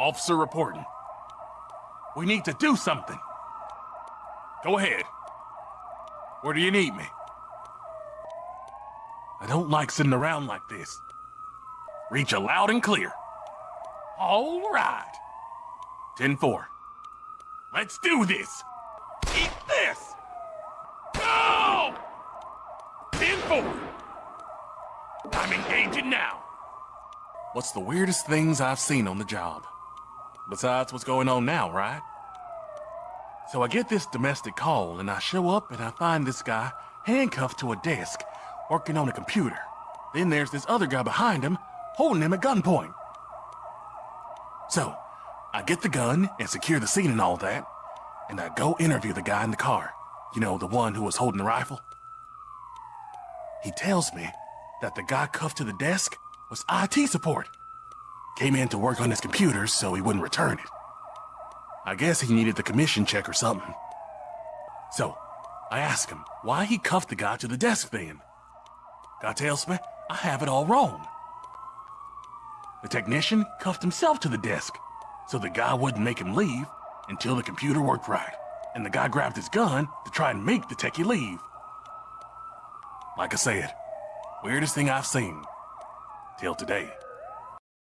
Officer reporting. We need to do something. Go ahead. Where do you need me? I don't like sitting around like this. Reach you loud and clear. All right. 10-4. Let's do this. Eat this. Go! 10-4. I'm engaging now. What's the weirdest things I've seen on the job? Besides what's going on now, right? So I get this domestic call and I show up and I find this guy handcuffed to a desk, working on a computer. Then there's this other guy behind him, holding him at gunpoint. So, I get the gun and secure the scene and all that, and I go interview the guy in the car. You know, the one who was holding the rifle. He tells me that the guy cuffed to the desk was IT support. Came in to work on his computer so he wouldn't return it. I guess he needed the commission check or something. So, I asked him why he cuffed the guy to the desk then. Guy tells me I have it all wrong. The technician cuffed himself to the desk, so the guy wouldn't make him leave until the computer worked right, and the guy grabbed his gun to try and make the techie leave. Like I said, weirdest thing I've seen. Till today.